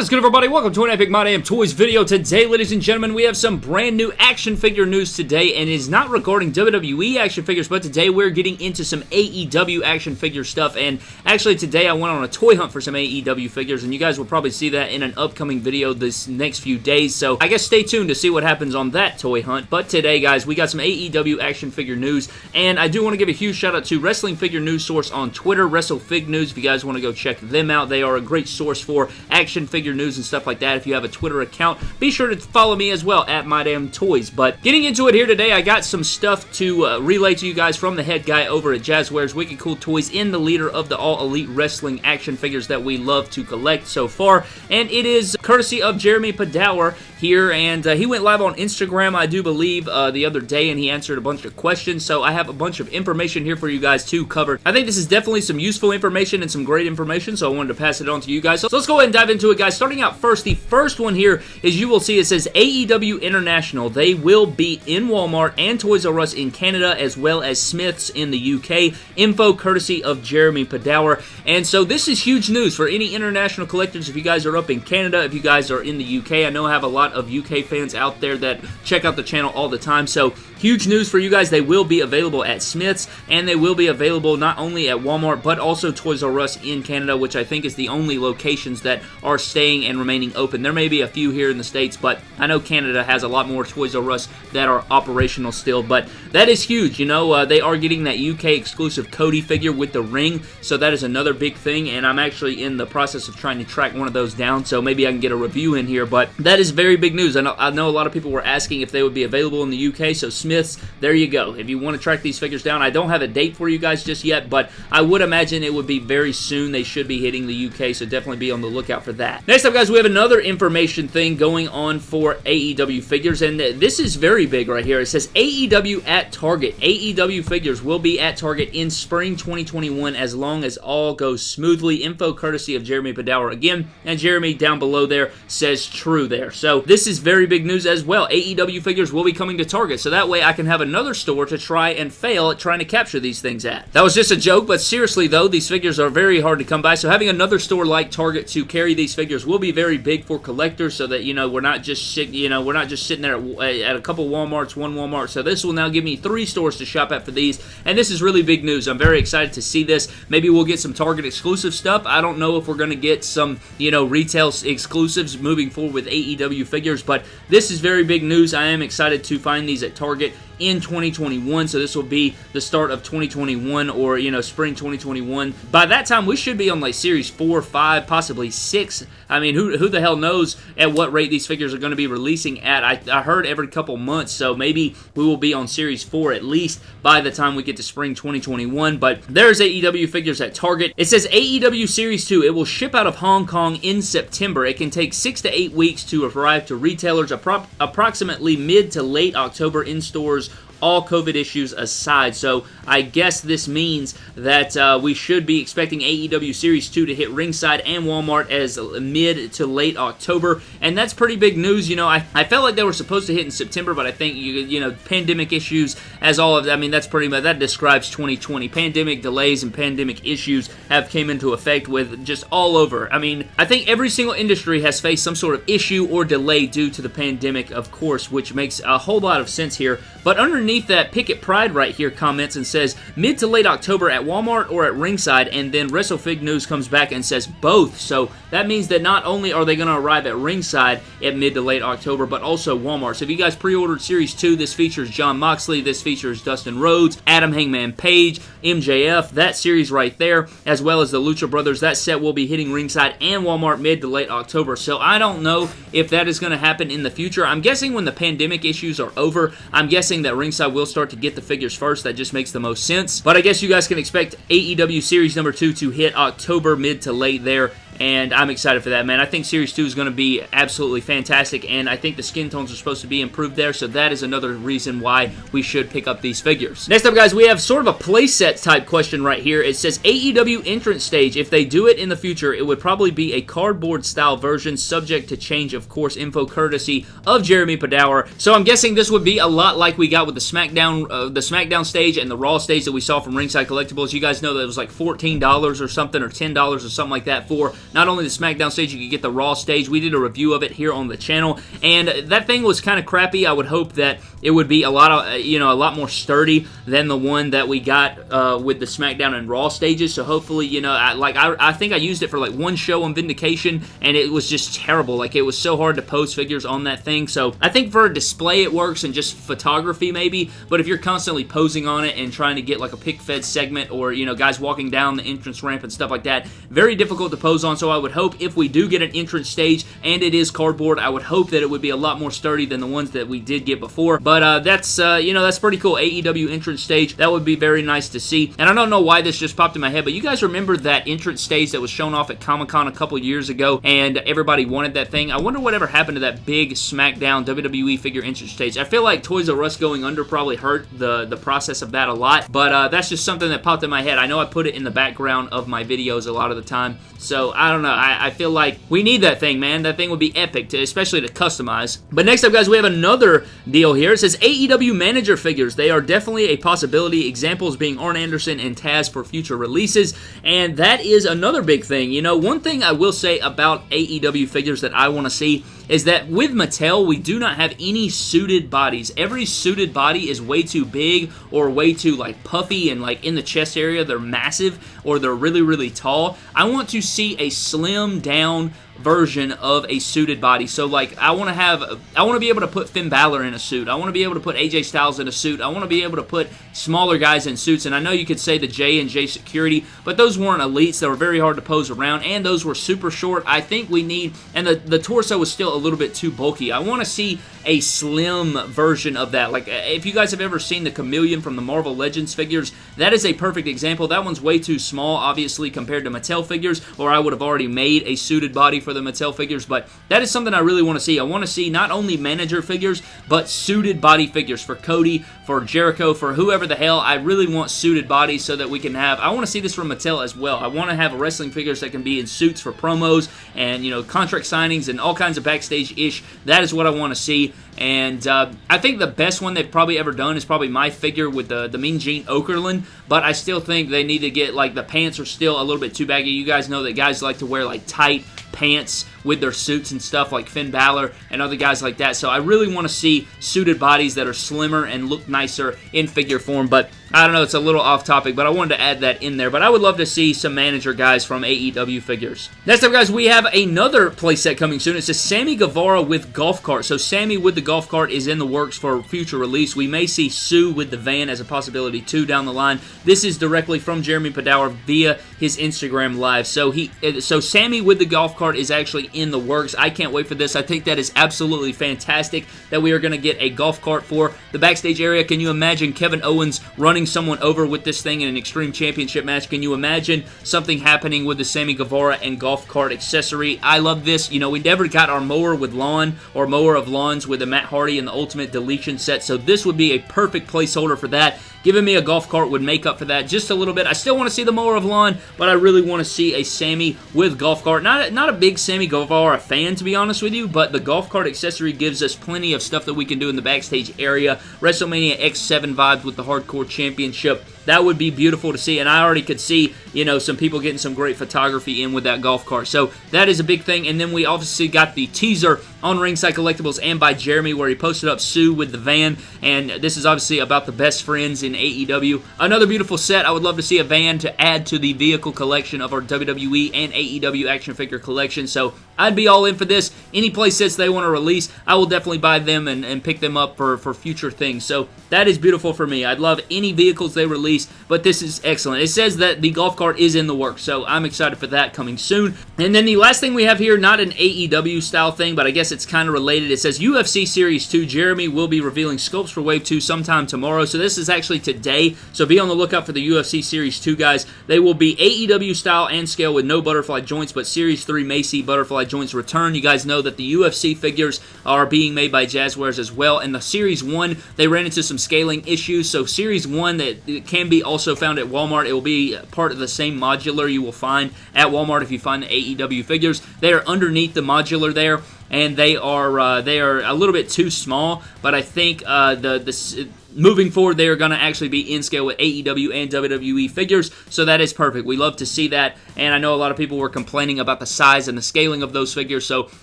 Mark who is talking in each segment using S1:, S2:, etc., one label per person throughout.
S1: What is good everybody? Welcome to an Epic My Damn Toys video. Today, ladies and gentlemen, we have some brand new action figure news today, and it's not regarding WWE action figures, but today we're getting into some AEW action figure stuff, and actually today I went on a toy hunt for some AEW figures, and you guys will probably see that in an upcoming video this next few days, so I guess stay tuned to see what happens on that toy hunt, but today, guys, we got some AEW action figure news, and I do want to give a huge shout out to Wrestling Figure News Source on Twitter, WrestleFig News, if you guys want to go check them out. They are a great source for action figure figure news and stuff like that. If you have a Twitter account, be sure to follow me as well at My Damn Toys. But getting into it here today, I got some stuff to uh, relay to you guys from the head guy over at Jazwares Wicked Cool Toys in the leader of the All Elite Wrestling action figures that we love to collect so far. And it is courtesy of Jeremy Padawer here, and uh, he went live on Instagram, I do believe, uh, the other day, and he answered a bunch of questions, so I have a bunch of information here for you guys to cover. I think this is definitely some useful information and some great information, so I wanted to pass it on to you guys. So let's go ahead and dive into it, guys. Starting out first, the first one here is you will see it says AEW International. They will be in Walmart and Toys R Us in Canada, as well as Smyths in the UK. Info courtesy of Jeremy Padawer. And so this is huge news for any international collectors. If you guys are up in Canada, if you guys are in the UK, I know I have a lot of UK fans out there that check out the channel all the time. So huge news for you guys. They will be available at Smyths and they will be available not only at Walmart but also Toys R Us in Canada, which I think is the only locations that are staying and remaining open. There may be a few here in the States, but I know Canada has a lot more Toys R Us that are operational still. But that is huge. You know, uh, they are getting that UK exclusive Cody figure with the ring, so that is another big thing. And I'm actually in the process of trying to track one of those down, so maybe I can get a review in here. But that is very big news. I know, I know a lot of people were asking if they would be available in the UK, so Smyths, there you go. If you want to track these figures down, I don't have a date for you guys just yet, but I would imagine it would be very soon. They should be hitting the UK, so definitely be on the lookout for that. Next up, guys, we have another information thing going on for AEW figures, and this is very big right here. It says AEW at Target. AEW figures will be at Target in spring 2021 as long as all goes smoothly. Info courtesy of Jeremy Padawer again, and Jeremy down below there says true there. So this is very big news as well. AEW figures will be coming to Target, so that way I can have another store to try and fail at trying to capture these things at. That was just a joke, but seriously though, these figures are very hard to come by, so having another store like Target to carry these figures will be very big for collectors so that, you know, we're not just, you know, we're not just sitting there at, at a couple Walmarts, one Walmart, so this will now give me three stores to shop at for these, and this is really big news. I'm very excited to see this. Maybe we'll get some Target exclusive stuff. I don't know if we're going to get some, you know, retail exclusives moving forward with AEW figures, but this is very big news. I am excited to find these at Target in 2021. So this will be the start of 2021 or, you know, spring 2021. By that time, we should be on like Series 4, 5, possibly 6. I mean, who, who the hell knows at what rate these figures are going to be releasing at. I, I heard every couple months, so maybe we will be on Series 4 at least by the time we get to spring 2021. But there's AEW figures at Target. It says AEW Series 2. It will ship out of Hong Kong in September. It can take 6 to 8 weeks to arrive to retailers appro approximately mid to late October in stores all COVID issues aside. So I guess this means that uh, we should be expecting AEW Series 2 to hit ringside and Walmart as mid to late October. And that's pretty big news. You know, I, I felt like they were supposed to hit in September, but I think, you, you know, pandemic issues as all of, I mean, that's pretty much, that describes 2020. Pandemic delays and pandemic issues have came into effect with just all over. I mean, I think every single industry has faced some sort of issue or delay due to the pandemic, of course, which makes a whole lot of sense here. But underneath underneath that, Picket Pride right here comments and says mid to late October at Walmart or at Ringside, and then WrestleFig News comes back and says both. So that means that not only are they going to arrive at Ringside at mid to late October, but also Walmart. So if you guys pre-ordered Series 2, this features Jon Moxley, this features Dustin Rhodes, Adam Hangman Page, MJF, that series right there, as well as the Lucha Brothers. That set will be hitting Ringside and Walmart mid to late October. So I don't know if that is going to happen in the future. I'm guessing when the pandemic issues are over, I'm guessing that Ringside I will start to get the figures first. That just makes the most sense. But I guess you guys can expect AEW Series number 2 to hit October mid to late there and I'm excited for that, man. I think Series 2 is going to be absolutely fantastic, and I think the skin tones are supposed to be improved there, so that is another reason why we should pick up these figures. Next up, guys, we have sort of a playset type question right here. It says AEW entrance stage. If they do it in the future, it would probably be a cardboard style version, subject to change, of course, info courtesy of Jeremy Padawer. So I'm guessing this would be a lot like we got with the SmackDown, uh, the SmackDown stage and the Raw stage that we saw from Ringside Collectibles. You guys know that it was like $14 or something, or $10 or something like that for not only the SmackDown stage, you could get the Raw stage. We did a review of it here on the channel, and that thing was kind of crappy. I would hope that it would be a lot of, you know, a lot more sturdy than the one that we got uh, with the SmackDown and Raw stages. So hopefully, you know, I, like I, I think I used it for like one show on Vindication, and it was just terrible. Like it was so hard to post figures on that thing. So I think for a display it works and just photography maybe, but if you're constantly posing on it and trying to get like a pick fed segment or you know guys walking down the entrance ramp and stuff like that, very difficult to pose on. So I would hope if we do get an entrance stage and it is cardboard, I would hope that it would be a lot more sturdy than the ones that we did get before. But uh, that's uh, you know that's pretty cool AEW entrance stage. That would be very nice to see. And I don't know why this just popped in my head, but you guys remember that entrance stage that was shown off at Comic Con a couple years ago, and everybody wanted that thing. I wonder whatever happened to that big SmackDown WWE figure entrance stage. I feel like Toys R Us going under probably hurt the the process of that a lot, but uh, that's just something that popped in my head. I know I put it in the background of my videos a lot of the time, so I don't know. I, I feel like we need that thing, man. That thing would be epic, to, especially to customize. But next up, guys, we have another deal here. Says AEW manager figures. They are definitely a possibility. Examples being Arn Anderson and Taz for future releases, and that is another big thing. You know, one thing I will say about AEW figures that I want to see is that with Mattel, we do not have any suited bodies. Every suited body is way too big or way too like puffy and like in the chest area they're massive or they're really really tall. I want to see a slim down version of a suited body. So like I want to have I want to be able to put Finn Balor in a suit. I want to be able to put AJ Styles in a suit. I want to be able to put smaller guys in suits and I know you could say the J and J security, but those weren't elites. They were very hard to pose around and those were super short. I think we need and the the torso was still little bit too bulky. I want to see a slim version of that. Like uh, if you guys have ever seen the Chameleon from the Marvel Legends figures, that is a perfect example. That one's way too small obviously compared to Mattel figures or I would have already made a suited body for for the Mattel figures, but that is something I really want to see. I want to see not only manager figures, but suited body figures for Cody, for Jericho, for whoever the hell. I really want suited bodies so that we can have, I want to see this from Mattel as well. I want to have wrestling figures that can be in suits for promos and, you know, contract signings and all kinds of backstage-ish. That is what I want to see. And uh, I think the best one they've probably ever done is probably my figure with the, the Mean Gene Okerlund. But I still think they need to get, like, the pants are still a little bit too baggy. You guys know that guys like to wear, like, tight pants with their suits and stuff like Finn Balor and other guys like that. So I really want to see suited bodies that are slimmer and look nicer in figure form. But I don't know, it's a little off topic, but I wanted to add that in there. But I would love to see some manager guys from AEW figures. Next up, guys, we have another playset coming soon. It's a Sammy Guevara with golf cart. So Sammy with the golf cart is in the works for future release. We may see Sue with the van as a possibility too down the line. This is directly from Jeremy Padawer via his Instagram live. So he, so Sammy with the golf cart is actually in the works. I can't wait for this. I think that is absolutely fantastic that we are going to get a golf cart for the backstage area. Can you imagine Kevin Owens running running someone over with this thing in an Extreme Championship match. Can you imagine something happening with the Sammy Guevara and golf cart accessory? I love this. You know, we never got our mower with lawn or mower of lawns with the Matt Hardy and the Ultimate Deletion set, so this would be a perfect placeholder for that. Giving me a golf cart would make up for that just a little bit. I still want to see the mower of lawn, but I really want to see a Sammy with golf cart. Not, not a big Sammy Guevara fan, to be honest with you, but the golf cart accessory gives us plenty of stuff that we can do in the backstage area. WrestleMania X7 vibes with the Hardcore Championship. That would be beautiful to see, and I already could see, you know, some people getting some great photography in with that golf cart. So that is a big thing, and then we obviously got the teaser on Ringside Collectibles and by Jeremy where he posted up Sue with the van, and this is obviously about the best friends in AEW. Another beautiful set. I would love to see a van to add to the vehicle collection of our WWE and AEW action figure collection, so I'd be all in for this. Any play sets they want to release, I will definitely buy them and, and pick them up for, for future things. So that is beautiful for me. I'd love any vehicles they release, but this is excellent. It says that the golf cart is in the works, so I'm excited for that coming soon. And then the last thing we have here, not an AEW style thing, but I guess it's kind of related. It says UFC Series 2. Jeremy will be revealing scopes for Wave 2 sometime tomorrow. So this is actually today. So be on the lookout for the UFC Series 2, guys. They will be AEW style and scale with no butterfly joints, but Series 3 may see butterfly joints return. You guys know that the UFC figures are being made by Jazwares as well. And the Series 1, they ran into some scaling issues. So Series 1 that can be also found at Walmart. It will be part of the same modular you will find at Walmart if you find the AEW figures. They are underneath the modular there and they are uh, they are a little bit too small. But I think uh, the the moving forward, they are going to actually be in scale with AEW and WWE figures, so that is perfect. We love to see that, and I know a lot of people were complaining about the size and the scaling of those figures, so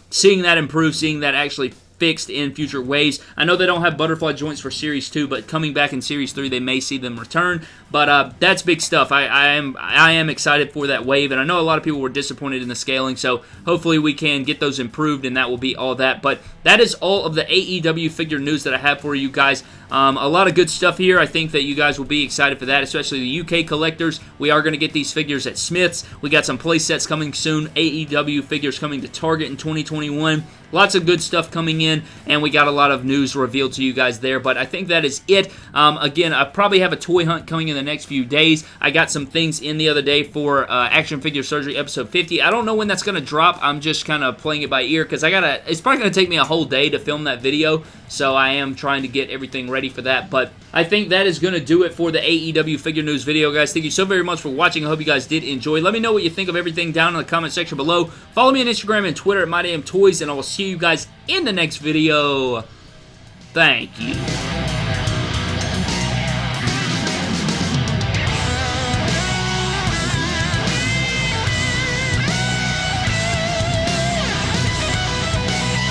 S1: seeing that improve, seeing that actually fixed in future ways. I know they don't have butterfly joints for Series 2, but coming back in Series 3, they may see them return. But uh, that's big stuff. I, I, am I am excited for that wave, and I know a lot of people were disappointed in the scaling, so hopefully we can get those improved, and that will be all that. But that is all of the AEW figure news that I have for you guys. Um, a lot of good stuff here. I think that you guys will be excited for that, especially the UK collectors. We are going to get these figures at Smyths. We got some play sets coming soon. AEW figures coming to Target in 2021. Lots of good stuff coming in, and we got a lot of news revealed to you guys there. But I think that is it. Um, again, I probably have a toy hunt coming in the next few days. I got some things in the other day for uh, Action Figure Surgery episode 50. I don't know when that's going to drop. I'm just kind of playing it by ear because I gotta. It's probably going to take me a whole day to film that video, so I am trying to get everything ready for that. But I think that is going to do it for the AEW figure news video, guys. Thank you so very much for watching. I hope you guys did enjoy. Let me know what you think of everything down in the comment section below. Follow me on Instagram and Twitter at MyDamnToys, and I will see you guys in the next video. Thank you.